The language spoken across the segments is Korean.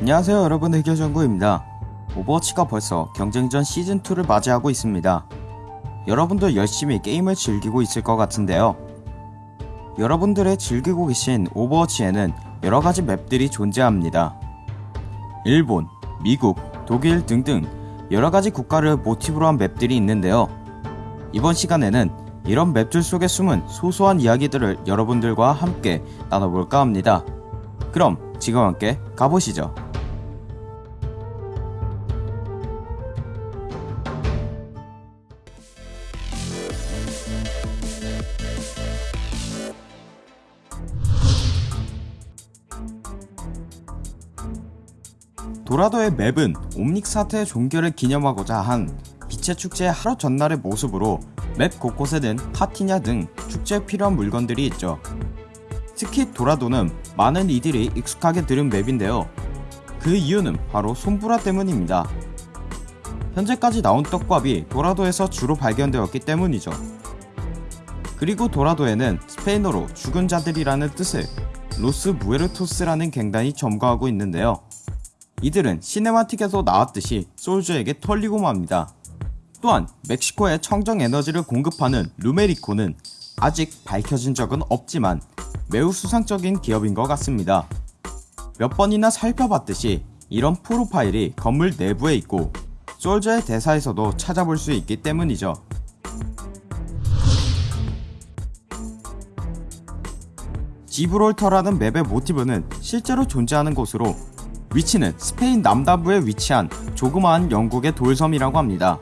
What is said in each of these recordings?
안녕하세요 여러분 의견정구입니다. 오버워치가 벌써 경쟁전 시즌2를 맞이하고 있습니다. 여러분도 열심히 게임을 즐기고 있을 것 같은데요. 여러분들의 즐기고 계신 오버워치에는 여러가지 맵들이 존재합니다. 일본, 미국, 독일 등등 여러가지 국가를 모티브로 한 맵들이 있는데요. 이번 시간에는 이런 맵들 속에 숨은 소소한 이야기들을 여러분들과 함께 나눠볼까 합니다. 그럼 지금 함께 가보시죠. 도라도의 맵은 옴닉 사태의 종결을 기념하고자 한 빛의 축제의 하루 전날의 모습으로 맵 곳곳에는 피냐타 등 축제에 필요한 물건들이 있죠. 특히 도라도는 많은 이들이 익숙하게 들은 맵인데요. 그 이유는 바로 솜브라 때문입니다. 현재까지 나온 떡밥이 도라도에서 주로 발견되었기 때문이죠. 그리고 도라도에는 스페인어로 죽은 자들이라는 뜻의 로스 무에르토스라는 갱단이 점거하고 있는데요. 이들은 cinematic에서 나왔듯이 솔저에게 털리고 맙니다. 또한 멕시코에 청정 에너지를 공급하는 루메리코는 아직 밝혀진 적은 없지만 매우 수상적인 기업인 것 같습니다. 몇 번이나 살펴봤듯이 이런 프로파일이 건물 내부에 있고 솔저의 대사에서도 찾아볼 수 있기 때문이죠. 지브롤터라는 맵의 모티브는 실제로 존재하는 곳으로 위치는 스페인 남다부에 위치한 조그마한 영국의 돌섬이라고 합니다.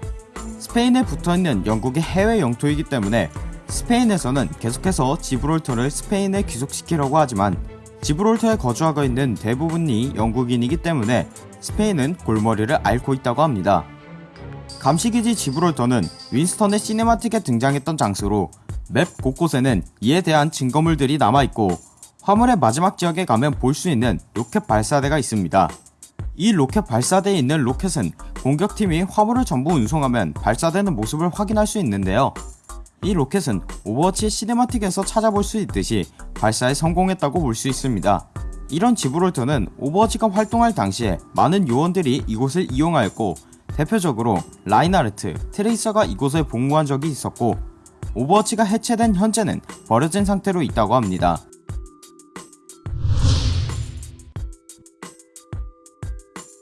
스페인에 붙어있는 영국의 해외 영토이기 때문에 스페인에서는 계속해서 지브롤터를 스페인에 귀속시키려고 하지만 지브롤터에 거주하고 있는 대부분이 영국인이기 때문에 스페인은 골머리를 앓고 있다고 합니다. 감시기지 지브롤터는 윈스턴의 시네마틱에 등장했던 장소로 맵 곳곳에는 이에 대한 증거물들이 남아있고 화물의 마지막 지역에 가면 볼 수 있는 로켓 발사대가 있습니다. 이 로켓 발사대에 있는 로켓은 공격팀이 화물을 전부 운송하면 발사되는 모습을 확인할 수 있는데요. 이 로켓은 오버워치 cinematic에서 찾아볼 수 있듯이 발사에 성공했다고 볼 수 있습니다. 이런 지브롤터는 오버워치가 활동할 당시에 많은 요원들이 이곳을 이용하였고 대표적으로 라인하르트, 트레이서가 이곳에 복무한 적이 있었고 오버워치가 해체된 현재는 버려진 상태로 있다고 합니다.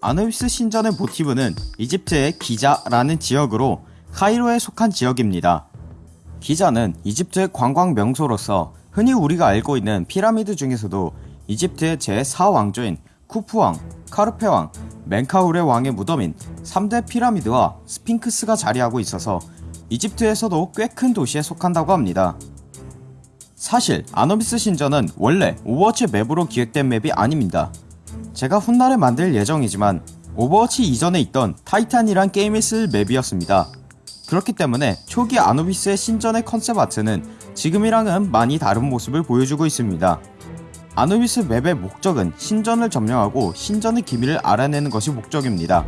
아누비스 신전의 모티브는 이집트의 기자라는 지역으로 카이로에 속한 지역입니다. 기자는 이집트의 관광 명소로서 흔히 우리가 알고 있는 피라미드 중에서도 이집트의 제4왕조인 쿠프왕, 카프레왕, 멘카우레 왕의 무덤인 3대 피라미드와 스핑크스가 자리하고 있어서 이집트에서도 꽤 큰 도시에 속한다고 합니다. 사실 아누비스 신전은 원래 오버워치 맵으로 기획된 맵이 아닙니다. 제가 훗날에 만들 예정이지만 오버워치 이전에 있던 타이탄이란 게임에 쓸 맵이었습니다. 그렇기 때문에 초기 아누비스의 신전의 concept art는 지금이랑은 많이 다른 모습을 보여주고 있습니다. 아누비스 맵의 목적은 신전을 점령하고 신전의 기밀을 알아내는 것이 목적입니다.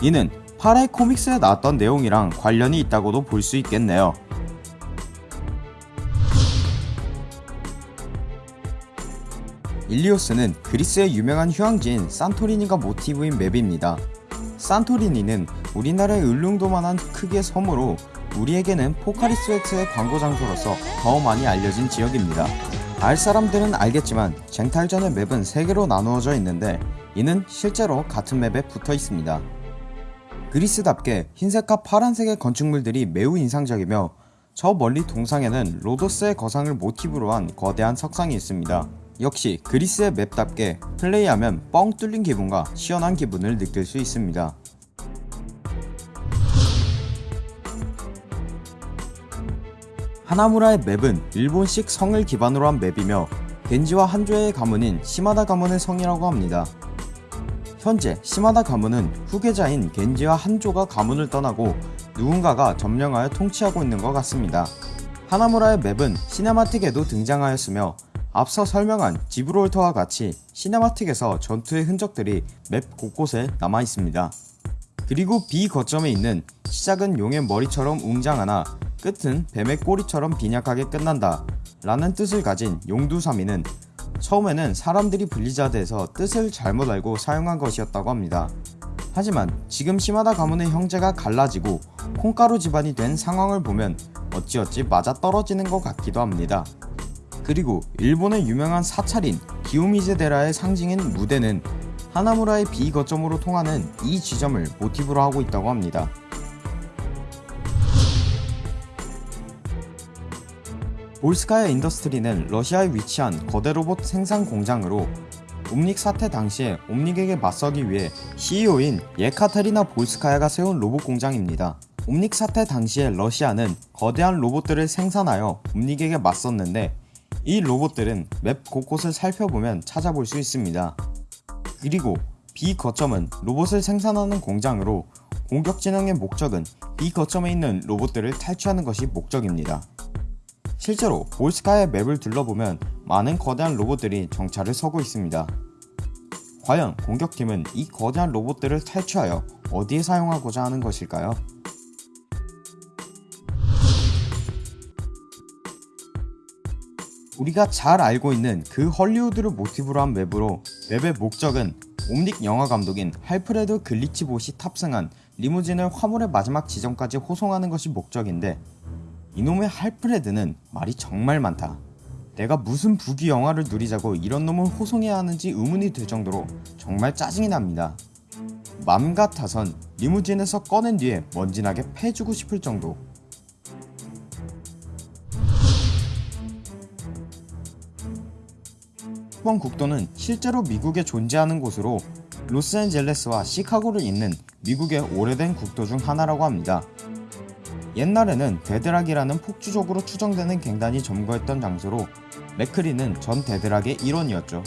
이는 8회 코믹스에 나왔던 내용이랑 관련이 있다고도 볼 수 있겠네요. 일리오스는 그리스의 유명한 휴양지인 산토리니가 모티브인 맵입니다. 산토리니는 우리나라의 울릉도만한 크기의 섬으로 우리에게는 포카리 스웨트의 광고 장소로서 더 많이 알려진 지역입니다. 알 사람들은 알겠지만 쟁탈전의 맵은 3개로 나누어져 있는데 이는 실제로 같은 맵에 붙어 있습니다. 그리스답게 흰색과 파란색의 건축물들이 매우 인상적이며 저 멀리 동상에는 로도스의 거상을 모티브로 한 거대한 석상이 있습니다. 역시 그리스의 맵답게 플레이하면 뻥 뚫린 기분과 시원한 기분을 느낄 수 있습니다. 하나무라의 맵은 일본식 성을 기반으로 한 맵이며 겐지와 한조의 가문인 시마다 가문의 성이라고 합니다. 현재 시마다 가문은 후계자인 겐지와 한조가 가문을 떠나고 누군가가 점령하여 통치하고 있는 것 같습니다. 하나무라의 맵은 시네마틱에도 등장하였으며 앞서 설명한 지브롤터와 같이 시네마틱에서 전투의 흔적들이 맵 곳곳에 남아있습니다. 그리고 B 거점에 있는 시작은 용의 머리처럼 웅장하나 끝은 뱀의 꼬리처럼 빈약하게 끝난다 라는 뜻을 가진 용두사미는 처음에는 사람들이 블리자드에서 뜻을 잘못 알고 사용한 것이었다고 합니다. 하지만 지금 시마다 가문의 형제가 갈라지고 콩가루 집안이 된 상황을 보면 어찌어찌 맞아떨어지는 것 같기도 합니다. 그리고 일본의 유명한 사찰인 기요미즈데라의 상징인 무대는 하나무라의 비거점으로 통하는 이 지점을 모티브로 하고 있다고 합니다. 볼스카야 인더스트리는 러시아에 위치한 거대 로봇 생산 공장으로 옴닉 사태 당시에 옴닉에게 맞서기 위해 CEO인 예카테리나 볼스카야가 세운 로봇 공장입니다. 옴닉 사태 당시에 러시아는 거대한 로봇들을 생산하여 옴닉에게 맞섰는데 이 로봇들은 맵 곳곳을 살펴보면 찾아볼 수 있습니다. 그리고 B 거점은 로봇을 생산하는 공장으로 공격 진영의 목적은 B 거점에 있는 로봇들을 탈취하는 것이 목적입니다. 실제로 볼스카의 맵을 둘러보면 많은 거대한 로봇들이 정찰을 서고 있습니다. 과연 공격팀은 이 거대한 로봇들을 탈취하여 어디에 사용하고자 하는 것일까요? 우리가 잘 알고 있는 그 헐리우드를 모티브로 한 맵으로 맵의 목적은 옴닉 영화 감독인 할프레드 글리치봇이 탑승한 리무진을 화물의 마지막 지점까지 호송하는 것이 목적인데 이놈의 할프레드는 말이 정말 많다. 내가 무슨 부귀 영화를 누리자고 이런 놈을 호송해야 하는지 의문이 들 정도로 정말 짜증이 납니다. 맘 같아선 리무진에서 꺼낸 뒤에 먼지나게 패주고 싶을 정도 66번 국도는 실제로 미국에 존재하는 곳으로 로스앤젤레스와 시카고를 잇는 미국의 오래된 국도 중 하나라고 합니다. 옛날에는 데드락이라는 폭주족으로 추정되는 갱단이 점거했던 장소로 맥크리는 전 데드락의 일원이었죠.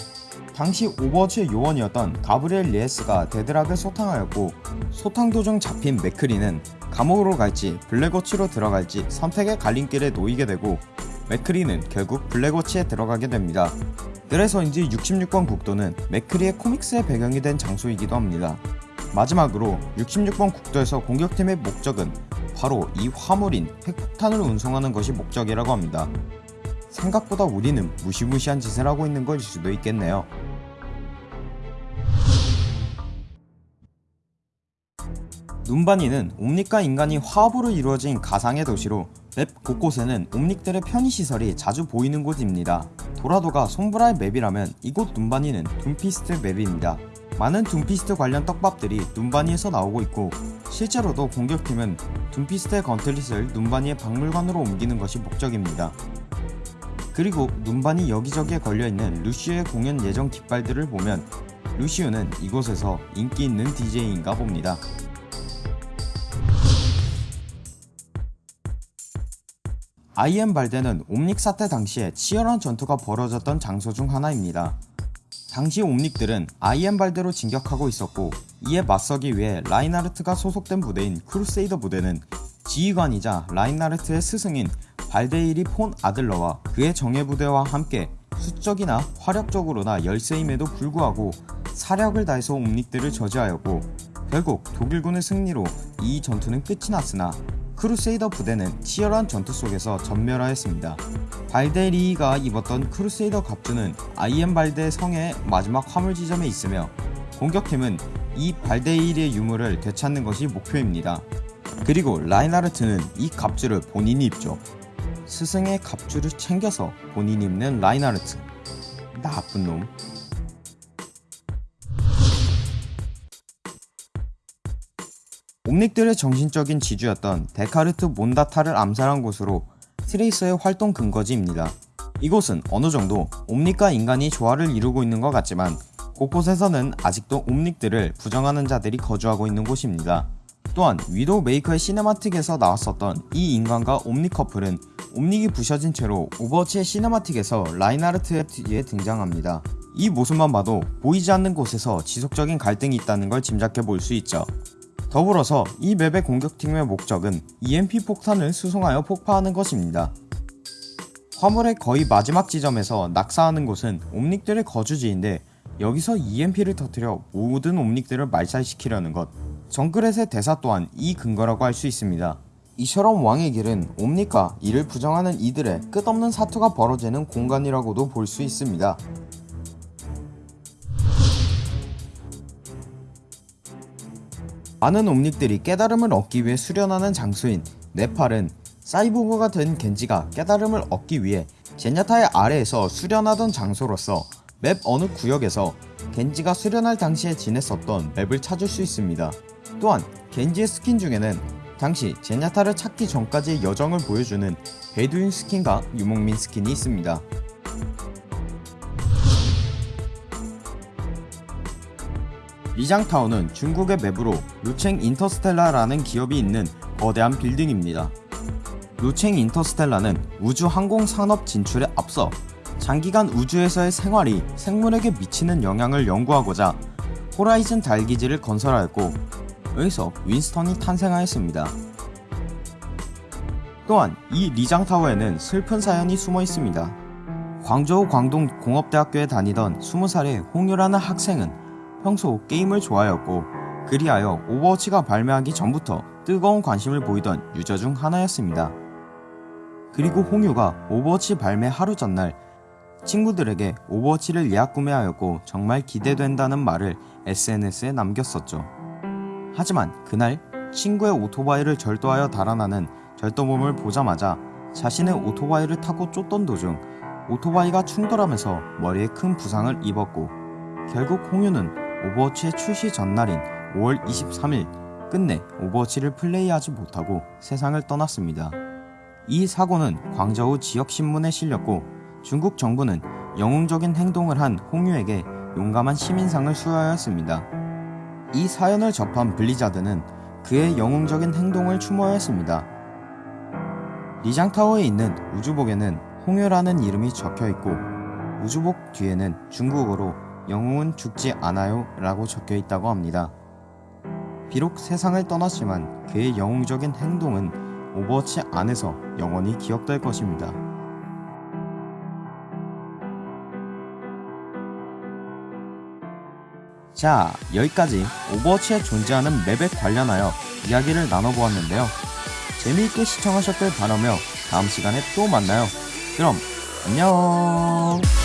당시 오버워치의 요원이었던 가브리엘 레예스가 데드락을 소탕하였고 소탕 도중 잡힌 맥크리는 감옥으로 갈지 블랙워치로 들어갈지 선택의 갈림길에 놓이게 되고 맥크리는 결국 블랙워치에 들어가게 됩니다. 그래서인지 66번 국도는 맥크리의 코믹스의 배경이 된 장소이기도 합니다. 마지막으로 66번 국도에서 공격팀의 목적은 바로 이 화물인 핵폭탄을 운송하는 것이 목적이라고 합니다. 생각보다 우리는 무시무시한 짓을 하고 있는 것일 수도 있겠네요. 눈바니는 옴닉과 인간이 화합으로 이루어진 가상의 도시로 맵 곳곳에는 옴닉들의 편의시설이 자주 보이는 곳입니다. 도라도가 솜브라의 맵이라면 이곳 눔바니는 둠피스트 맵입니다. 많은 둠피스트 관련 떡밥들이 눔바니에서 나오고 있고 실제로도 공격팀은 둠피스트의 gauntlet을 눔바니의 박물관으로 옮기는 것이 목적입니다. 그리고 눔바니 여기저기에 걸려있는 루시오의 공연 예정 깃발들을 보면 루시오는 이곳에서 인기 있는 DJ인가 봅니다. 아이헨발데는 옴닉 사태 당시에 치열한 전투가 벌어졌던 장소 중 하나입니다. 당시 옴닉들은 아이헨발데로 진격하고 있었고 이에 맞서기 위해 라인하르트가 소속된 부대인 크루세이더 부대는 지휘관이자 라인하르트의 스승인 발데리히 폰 아들러와 그의 정예부대와 함께 수적이나 화력적으로나 열세임에도 불구하고 사력을 다해서 옴닉들을 저지하였고 결국 독일군의 승리로 이 전투는 끝이 났으나 크루세이더 부대는 치열한 전투 속에서 전멸하였습니다. 발데리히가 입었던 크루세이더 갑주는 아이헨발데 성의 마지막 화물 지점에 있으며 공격팀은 이 발데리히의 유물을 되찾는 것이 목표입니다. 그리고 라인하르트는 이 갑주를 본인이 입죠. 스승의 갑주를 챙겨서 본인이 입는 라인하르트. 나쁜 놈. 옴닉들의 정신적인 지주였던 테카르타 몬다타를 암살한 곳으로 트레이서의 활동 근거지입니다. 이곳은 어느 정도 옴닉과 인간이 조화를 이루고 있는 것 같지만 곳곳에서는 아직도 옴닉들을 부정하는 자들이 거주하고 있는 곳입니다. 또한 위도우 메이커의 cinematic에서 나왔었던 이 인간과 옴닉 커플은 옴닉이 부셔진 채로 오버워치의 cinematic에서 라인하르트의 뒤에 등장합니다. 이 모습만 봐도 보이지 않는 곳에서 지속적인 갈등이 있다는 걸 짐작해 볼 수 있죠. 더불어서 이 맵의 공격팀의 목적은 EMP 폭탄을 수송하여 폭파하는 것입니다. 화물의 거의 마지막 지점에서 낙사하는 곳은 옴닉들의 거주지인데 여기서 EMP를 터뜨려 모든 옴닉들을 말살시키려는 것 정글렛의 대사 또한 이 근거라고 할 수 있습니다. 이처럼 왕의 길은 옴닉과 이를 부정하는 이들의 끝없는 사투가 벌어지는 공간이라고도 볼 수 있습니다. 많은 옴닉들이 깨달음을 얻기 위해 수련하는 장소인 네팔은 사이보그가 된 겐지가 깨달음을 얻기 위해 제냐타의 아래에서 수련하던 장소로서 맵 어느 구역에서 겐지가 수련할 당시에 지냈었던 맵을 찾을 수 있습니다. 또한 겐지의 스킨 중에는 당시 제냐타를 찾기 전까지의 여정을 보여주는 베두인 스킨과 유목민 스킨이 있습니다. 리장타운은 중국의 맵으로 루챙 인터스텔라라는 기업이 있는 거대한 빌딩입니다. 루챙 인터스텔라는 우주 항공 산업 진출에 앞서 장기간 우주에서의 생활이 생물에게 미치는 영향을 연구하고자 호라이즌 달기지를 건설하였고 여기서 윈스턴이 탄생하였습니다. 또한 이 리장타워에는 슬픈 사연이 숨어 있습니다. 광저우 광동 공업대학교에 다니던 20살의 홍유라는 학생은 평소 게임을 좋아하였고 그리하여 오버워치가 발매하기 전부터 뜨거운 관심을 보이던 유저 중 하나였습니다. 그리고 홍유가 오버워치 발매 하루 전날 친구들에게 오버워치를 예약 구매하였고 정말 기대된다는 말을 SNS에 남겼었죠. 하지만 그날 친구의 오토바이를 절도하여 달아나는 절도범을 보자마자 자신의 오토바이를 타고 쫓던 도중 오토바이가 충돌하면서 머리에 큰 부상을 입었고 결국 홍유는 오버워치의 출시 전날인 5월 23일 끝내 오버워치를 플레이하지 못하고 세상을 떠났습니다. 이 사고는 광저우 지역신문에 실렸고 중국 정부는 영웅적인 행동을 한 홍유에게 용감한 시민상을 수여하였습니다. 이 사연을 접한 블리자드는 그의 영웅적인 행동을 추모하였습니다. 리장타워에 있는 우주복에는 홍유라는 이름이 적혀 있고 우주복 뒤에는 중국어로 영웅은 죽지 않아요 라고 적혀 있다고 합니다. 비록 세상을 떠났지만 그의 영웅적인 행동은 오버워치 안에서 영원히 기억될 것입니다. 자, 여기까지 오버워치에 존재하는 맵에 관련하여 이야기를 나눠보았는데요. 재미있게 시청하셨길 바라며 다음 시간에 또 만나요. 그럼 안녕!